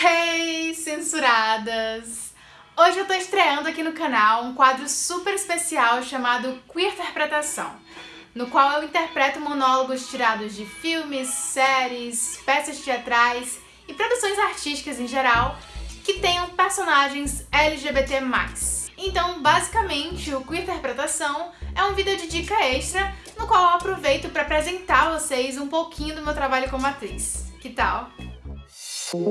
Hey, censuradas! Hoje eu tô estreando aqui no canal um quadro super especial chamado Queer Interpretação, no qual eu interpreto monólogos tirados de filmes, séries, peças teatrais e produções artísticas em geral que tenham personagens LGBT+. Então, basicamente, o Queer Interpretação é um vídeo de dica extra no qual eu aproveito para apresentar a vocês um pouquinho do meu trabalho como atriz. Que tal? Todas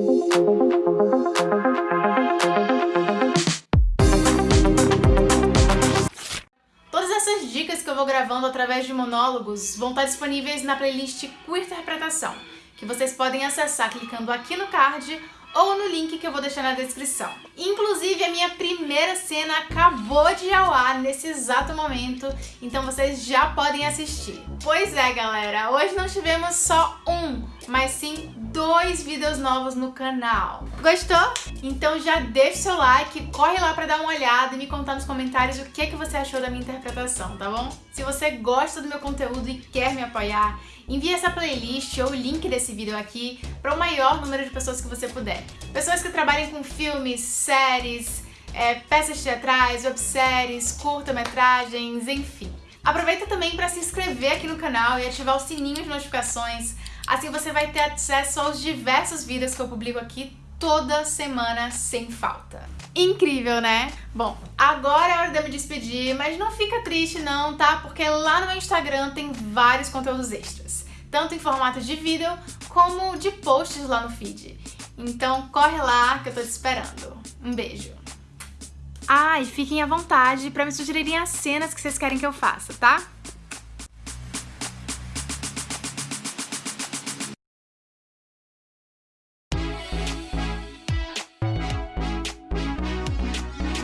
essas dicas que eu vou gravando através de monólogos vão estar disponíveis na playlist Queer Interpretação, que vocês podem acessar clicando aqui no card ou no link que eu vou deixar na descrição. Inclusive, a minha primeira cena acabou de ao ar nesse exato momento, então vocês já podem assistir. Pois é, galera, hoje não tivemos só um, mas sim dois vídeos novos no canal. Gostou? Então já deixa o seu like, corre lá pra dar uma olhada e me contar nos comentários o que, que você achou da minha interpretação, tá bom? Se você gosta do meu conteúdo e quer me apoiar, envie essa playlist ou o link desse vídeo aqui para o maior número de pessoas que você puder. Pessoas que trabalhem com filmes, séries, é, peças teatrais, webséries, curta-metragens, enfim. Aproveita também para se inscrever aqui no canal e ativar o sininho de notificações Assim você vai ter acesso aos diversos vídeos que eu publico aqui toda semana sem falta. Incrível, né? Bom, agora é hora de eu me despedir, mas não fica triste não, tá? Porque lá no meu Instagram tem vários conteúdos extras, tanto em formato de vídeo como de posts lá no feed. Então corre lá que eu tô te esperando. Um beijo. Ah, e fiquem à vontade pra me sugerirem as cenas que vocês querem que eu faça, tá?